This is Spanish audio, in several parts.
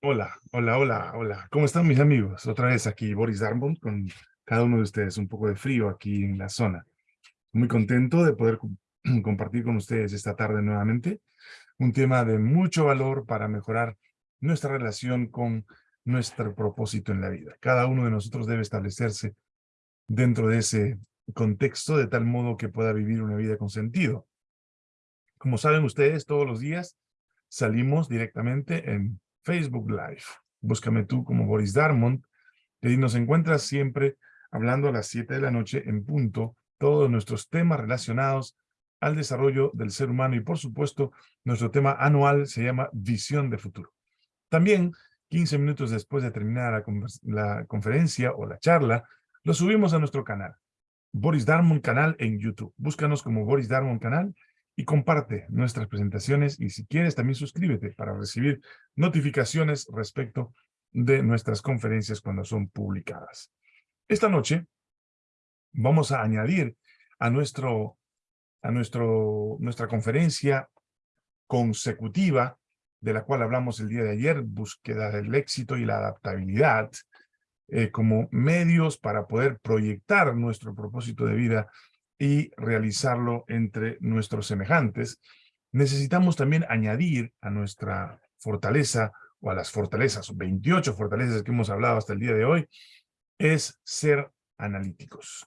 Hola, hola, hola, hola. ¿Cómo están mis amigos? Otra vez aquí Boris Darmont con cada uno de ustedes. Un poco de frío aquí en la zona. Muy contento de poder compartir con ustedes esta tarde nuevamente un tema de mucho valor para mejorar nuestra relación con nuestro propósito en la vida. Cada uno de nosotros debe establecerse dentro de ese contexto de tal modo que pueda vivir una vida con sentido. Como saben ustedes, todos los días salimos directamente en Facebook Live. Búscame tú como Boris Darmont. Y nos encuentras siempre hablando a las 7 de la noche en punto todos nuestros temas relacionados al desarrollo del ser humano y por supuesto nuestro tema anual se llama Visión de Futuro. También 15 minutos después de terminar la, conferencia o la charla, lo subimos a nuestro canal, Boris Darmon Canal en YouTube. Búscanos como Boris Darmon Canal y comparte nuestras presentaciones y si quieres también suscríbete para recibir notificaciones respecto de nuestras conferencias cuando son publicadas. Esta noche vamos a añadir a, nuestro, a nuestro, nuestra conferencia consecutiva de la cual hablamos el día de ayer, búsqueda del éxito y la adaptabilidad, eh, como medios para poder proyectar nuestro propósito de vida y realizarlo entre nuestros semejantes, necesitamos también añadir a nuestra fortaleza o a las fortalezas, 28 fortalezas que hemos hablado hasta el día de hoy, es ser analíticos.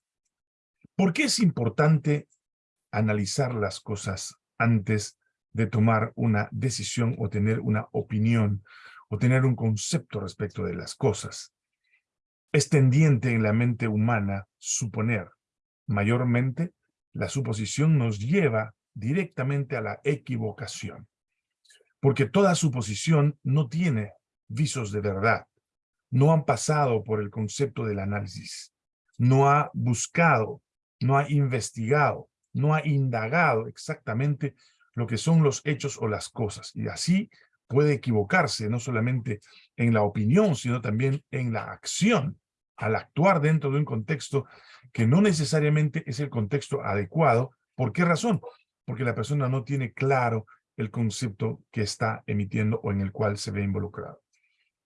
¿Por qué es importante analizar las cosas antes de tomar una decisión o tener una opinión o tener un concepto respecto de las cosas? Es tendiente en la mente humana suponer Mayormente, la suposición nos lleva directamente a la equivocación, porque toda suposición no tiene visos de verdad, no han pasado por el concepto del análisis, no ha buscado, no ha investigado, no ha indagado exactamente lo que son los hechos o las cosas, y así puede equivocarse no solamente en la opinión, sino también en la acción al actuar dentro de un contexto que no necesariamente es el contexto adecuado. ¿Por qué razón? Porque la persona no tiene claro el concepto que está emitiendo o en el cual se ve involucrado.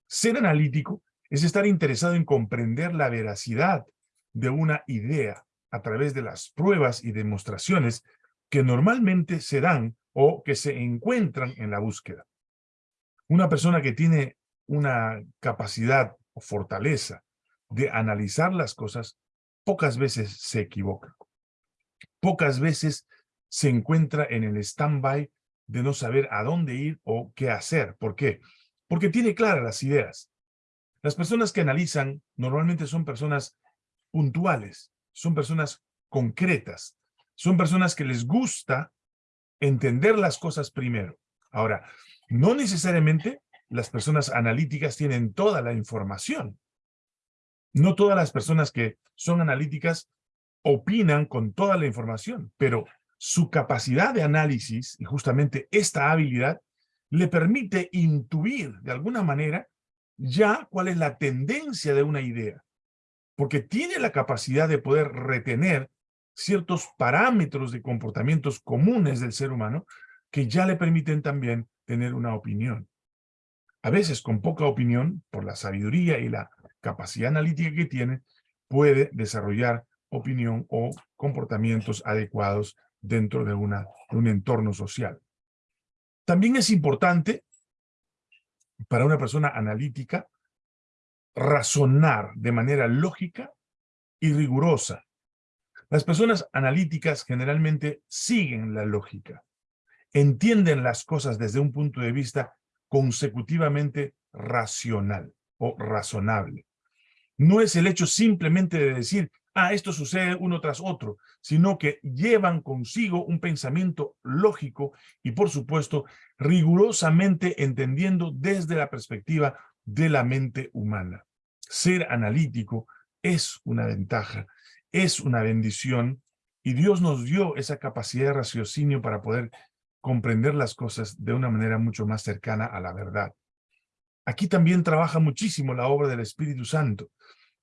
Ser analítico es estar interesado en comprender la veracidad de una idea a través de las pruebas y demostraciones que normalmente se dan o que se encuentran en la búsqueda. Una persona que tiene una capacidad o fortaleza de analizar las cosas, pocas veces se equivoca. Pocas veces se encuentra en el stand-by de no saber a dónde ir o qué hacer. ¿Por qué? Porque tiene claras las ideas. Las personas que analizan normalmente son personas puntuales, son personas concretas, son personas que les gusta entender las cosas primero. Ahora, no necesariamente las personas analíticas tienen toda la información. No todas las personas que son analíticas opinan con toda la información, pero su capacidad de análisis y justamente esta habilidad le permite intuir de alguna manera ya cuál es la tendencia de una idea, porque tiene la capacidad de poder retener ciertos parámetros de comportamientos comunes del ser humano que ya le permiten también tener una opinión. A veces con poca opinión, por la sabiduría y la capacidad analítica que tiene, puede desarrollar opinión o comportamientos adecuados dentro de, una, un entorno social. También es importante para una persona analítica razonar de manera lógica y rigurosa. Las personas analíticas generalmente siguen la lógica, entienden las cosas desde un punto de vista consecutivamente racional o razonable no es el hecho simplemente de decir, ah, esto sucede uno tras otro, sino que llevan consigo un pensamiento lógico y, por supuesto, rigurosamente entendiendo desde la perspectiva de la mente humana. Ser analítico es una ventaja, es una bendición, y Dios nos dio esa capacidad de raciocinio para poder comprender las cosas de una manera mucho más cercana a la verdad. Aquí también trabaja muchísimo la obra del Espíritu Santo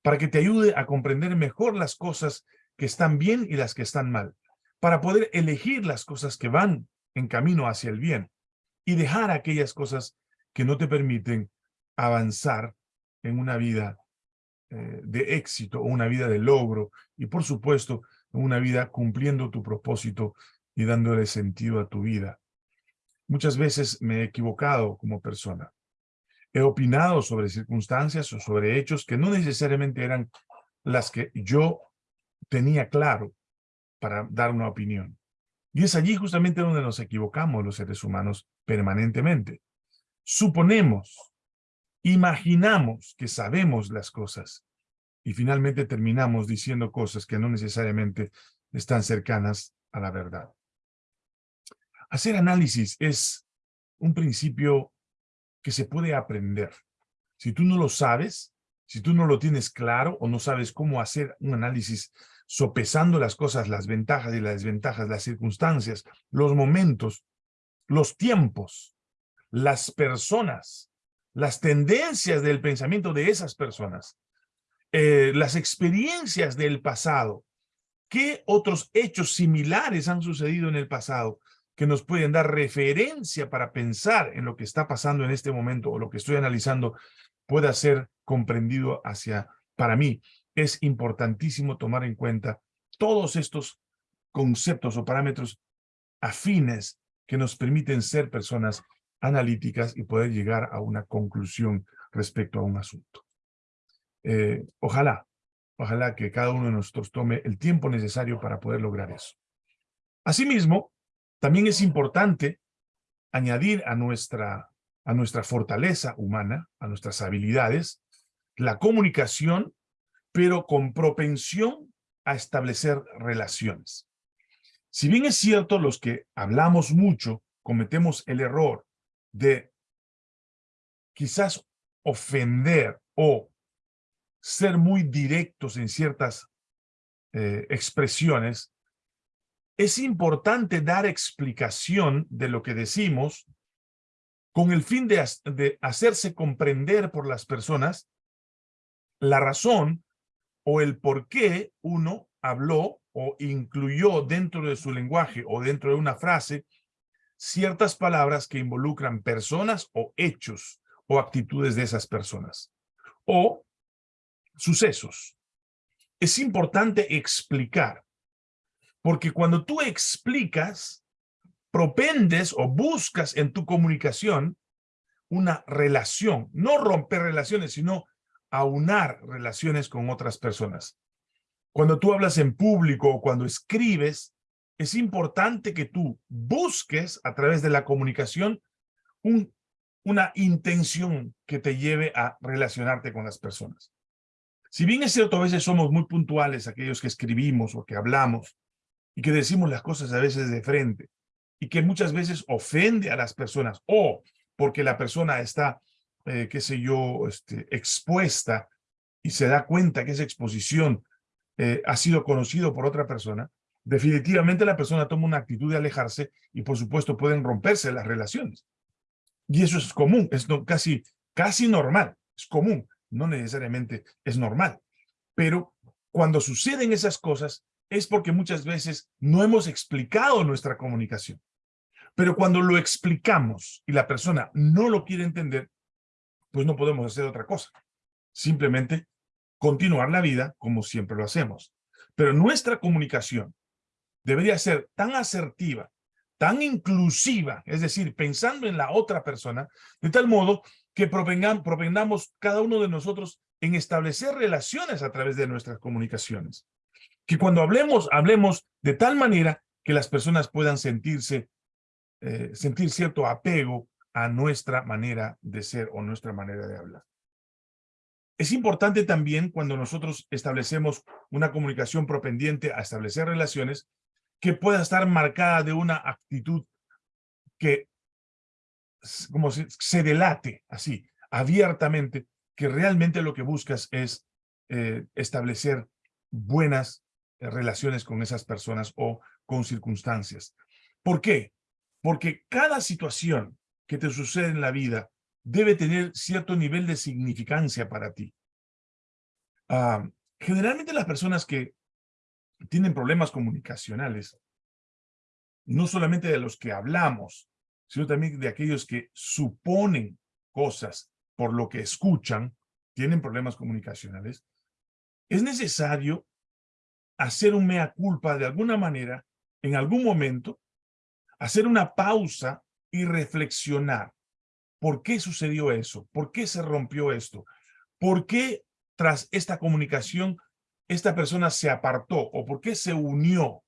para que te ayude a comprender mejor las cosas que están bien y las que están mal, para poder elegir las cosas que van en camino hacia el bien y dejar aquellas cosas que no te permiten avanzar en una vida eh, de éxito, una vida de logro y por supuesto una vida cumpliendo tu propósito y dándole sentido a tu vida. Muchas veces me he equivocado como persona. He opinado sobre circunstancias o sobre hechos que no necesariamente eran las que yo tenía claro para dar una opinión. Y es allí justamente donde nos equivocamos los seres humanos permanentemente. Suponemos, imaginamos que sabemos las cosas y finalmente terminamos diciendo cosas que no necesariamente están cercanas a la verdad. Hacer análisis es un principio que se puede aprender. Si tú no lo sabes, si tú no lo tienes claro o no sabes cómo hacer un análisis sopesando las cosas, las ventajas y las desventajas, las circunstancias, los momentos, los tiempos, las personas, las tendencias del pensamiento de esas personas, eh, las experiencias del pasado, qué otros hechos similares han sucedido en el pasado que nos pueden dar referencia para pensar en lo que está pasando en este momento o lo que estoy analizando pueda ser comprendido hacia, para mí, es importantísimo tomar en cuenta todos estos conceptos o parámetros afines que nos permiten ser personas analíticas y poder llegar a una conclusión respecto a un asunto. Eh, ojalá, ojalá que cada uno de nosotros tome el tiempo necesario para poder lograr eso. Asimismo, también es importante añadir a nuestra, a nuestra fortaleza humana, a nuestras habilidades, la comunicación, pero con propensión a establecer relaciones. Si bien es cierto, los que hablamos mucho cometemos el error de quizás ofender o ser muy directos en ciertas eh, expresiones, es importante dar explicación de lo que decimos con el fin de, hacerse comprender por las personas la razón o el por qué uno habló o incluyó dentro de su lenguaje o dentro de una frase ciertas palabras que involucran personas o hechos o actitudes de esas personas. O sucesos. Es importante explicar, porque cuando tú explicas, propendes o buscas en tu comunicación una relación, no romper relaciones, sino aunar relaciones con otras personas. Cuando tú hablas en público o cuando escribes, es importante que tú busques a través de la comunicación un, una intención que te lleve a relacionarte con las personas. Si bien es cierto, a veces somos muy puntuales aquellos que escribimos o que hablamos y que decimos las cosas a veces de frente y que muchas veces ofende a las personas o porque la persona está, eh, qué sé yo, este, expuesta y se da cuenta que esa exposición eh, ha sido conocido por otra persona, definitivamente la persona toma una actitud de alejarse y por supuesto pueden romperse las relaciones. Y eso es común, es casi, casi normal, es común no necesariamente es normal. Pero cuando suceden esas cosas es porque muchas veces no hemos explicado nuestra comunicación. Pero cuando lo explicamos y la persona no lo quiere entender, pues no podemos hacer otra cosa. Simplemente continuar la vida como siempre lo hacemos. Pero nuestra comunicación debería ser tan asertiva, tan inclusiva, es decir, pensando en la otra persona, de tal modo que propendamos cada uno de nosotros en establecer relaciones a través de nuestras comunicaciones. Que cuando hablemos, hablemos de tal manera que las personas puedan sentirse, eh, sentir cierto apego a nuestra manera de ser o nuestra manera de hablar. Es importante también cuando nosotros establecemos una comunicación propendiente a establecer relaciones que pueda estar marcada de una actitud que como se, se delate así, abiertamente, que realmente lo que buscas es eh, establecer buenas relaciones con esas personas o con circunstancias. ¿Por qué? Porque cada situación que te sucede en la vida debe tener cierto nivel de significancia para ti. Ah, generalmente las personas que tienen problemas comunicacionales, no solamente de los que hablamos, sino también de aquellos que suponen cosas por lo que escuchan, tienen problemas comunicacionales, es necesario hacer un mea culpa de alguna manera, en algún momento, hacer una pausa y reflexionar. ¿Por qué sucedió eso? ¿Por qué se rompió esto? ¿Por qué tras esta comunicación esta persona se apartó? ¿O por qué se unió?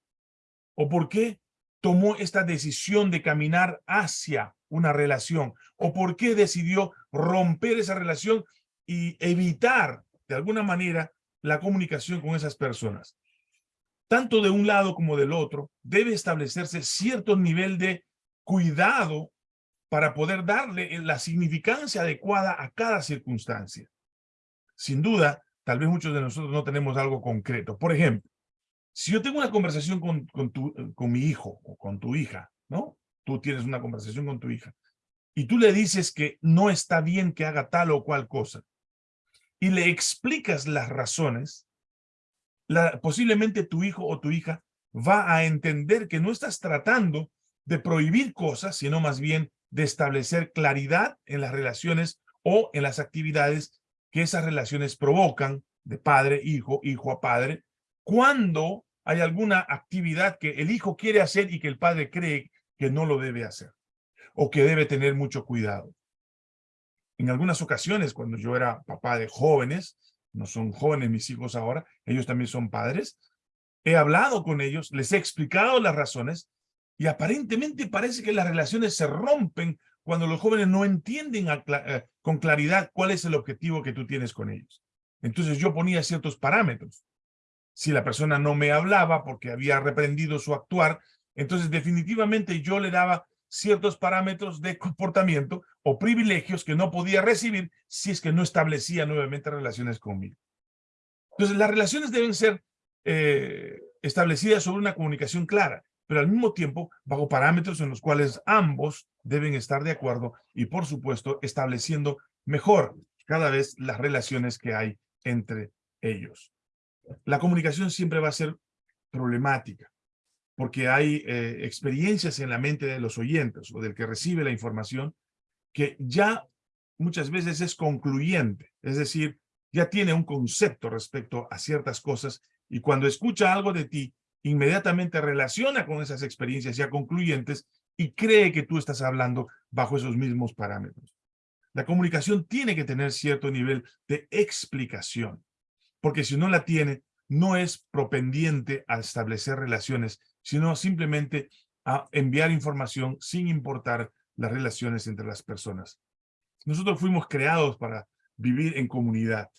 ¿O por qué tomó esta decisión de caminar hacia una relación? ¿O por qué decidió romper esa relación y evitar, de alguna manera, la comunicación con esas personas? Tanto de un lado como del otro, debe establecerse cierto nivel de cuidado para poder darle la significancia adecuada a cada circunstancia. Sin duda, tal vez muchos de nosotros no tenemos algo concreto. Por ejemplo, si yo tengo una conversación con, con, tu, con mi hijo o con tu hija, ¿no? Tú tienes una conversación con tu hija y tú le dices que no está bien que haga tal o cual cosa y le explicas las razones, posiblemente tu hijo o tu hija va a entender que no estás tratando de prohibir cosas, sino más bien de establecer claridad en las relaciones o en las actividades que esas relaciones provocan de padre, hijo, hijo a padre, cuando hay alguna actividad que el hijo quiere hacer y que el padre cree que no lo debe hacer o que debe tener mucho cuidado. En algunas ocasiones, cuando yo era papá de jóvenes, no son jóvenes mis hijos ahora, ellos también son padres, he hablado con ellos, les he explicado las razones y aparentemente parece que las relaciones se rompen cuando los jóvenes no entienden eh, con claridad cuál es el objetivo que tú tienes con ellos. Entonces yo ponía ciertos parámetros. Si la persona no me hablaba porque había reprendido su actuar, entonces definitivamente yo le daba ciertos parámetros de comportamiento o privilegios que no podía recibir si es que no establecía nuevamente relaciones conmigo. Entonces las relaciones deben ser eh, establecidas sobre una comunicación clara pero al mismo tiempo bajo parámetros en los cuales ambos deben estar de acuerdo y, por supuesto, estableciendo mejor cada vez las relaciones que hay entre ellos. La comunicación siempre va a ser problemática, porque hay eh, experiencias en la mente de los oyentes o del que recibe la información que ya muchas veces es concluyente, es decir, ya tiene un concepto respecto a ciertas cosas y cuando escucha algo de ti, inmediatamente relaciona con esas experiencias ya concluyentes y cree que tú estás hablando bajo esos mismos parámetros. La comunicación tiene que tener cierto nivel de explicación, porque si no la tiene, no es propendiente a establecer relaciones, sino simplemente a enviar información sin importar las relaciones entre las personas. Nosotros fuimos creados para vivir en comunidad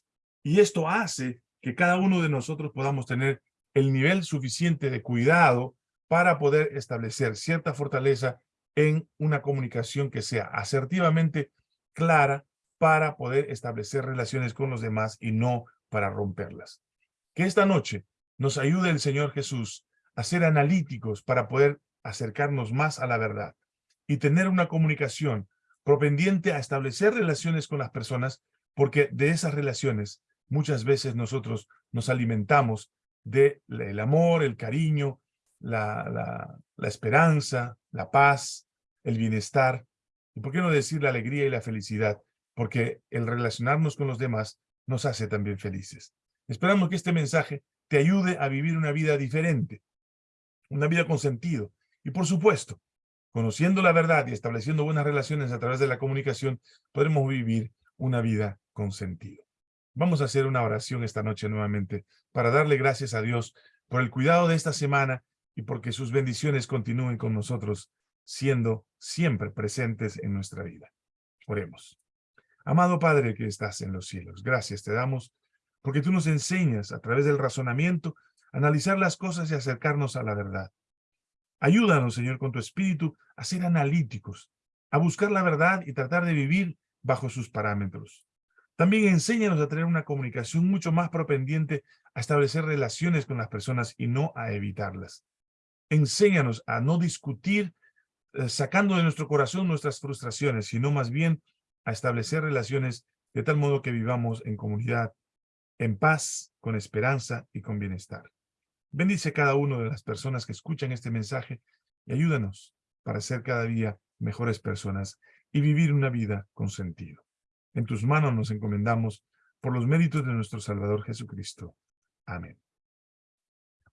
y esto hace que cada uno de nosotros podamos tener el nivel suficiente de cuidado para poder establecer cierta fortaleza en una comunicación que sea asertivamente clara para poder establecer relaciones con los demás y no para romperlas. Que esta noche nos ayude el Señor Jesús a ser analíticos para poder acercarnos más a la verdad y tener una comunicación propendiente a establecer relaciones con las personas porque de esas relaciones muchas veces nosotros nos alimentamos del amor, el cariño, la, la, esperanza, la paz, el bienestar, y por qué no decir la alegría y la felicidad, porque el relacionarnos con los demás nos hace también felices. Esperamos que este mensaje te ayude a vivir una vida diferente, una vida con sentido. Y por supuesto, conociendo la verdad y estableciendo buenas relaciones a través de la comunicación, podremos vivir una vida con sentido. Vamos a hacer una oración esta noche nuevamente para darle gracias a Dios por el cuidado de esta semana y porque sus bendiciones continúen con nosotros, siendo siempre presentes en nuestra vida. Oremos. Amado Padre que estás en los cielos, gracias te damos porque tú nos enseñas a través del razonamiento a analizar las cosas y acercarnos a la verdad. Ayúdanos, Señor, con tu espíritu a ser analíticos, a buscar la verdad y tratar de vivir bajo sus parámetros. También enséñanos a tener una comunicación mucho más propendiente a establecer relaciones con las personas y no a evitarlas. Enséñanos a no discutir eh, sacando de nuestro corazón nuestras frustraciones, sino más bien a establecer relaciones de tal modo que vivamos en comunidad, en paz, con esperanza y con bienestar. Bendice cada una de las personas que escuchan este mensaje y ayúdanos para ser cada día mejores personas y vivir una vida con sentido. En tus manos nos encomendamos por los méritos de nuestro Salvador Jesucristo. Amén.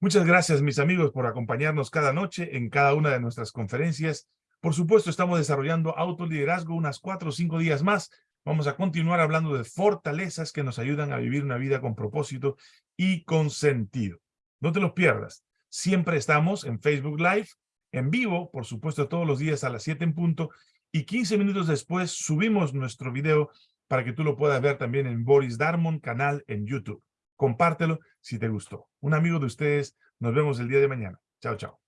Muchas gracias, mis amigos, por acompañarnos cada noche en cada una de nuestras conferencias. Por supuesto, estamos desarrollando autoliderazgo unas cuatro o cinco días más. Vamos a continuar hablando de fortalezas que nos ayudan a vivir una vida con propósito y con sentido. No te los pierdas. Siempre estamos en Facebook Live, en vivo, por supuesto, todos los días a las 7 en punto, y 15 minutos después subimos nuestro video para que tú lo puedas ver también en Boris Darmon canal en YouTube. Compártelo si te gustó. Un amigo de ustedes. Nos vemos el día de mañana. Chao, chao.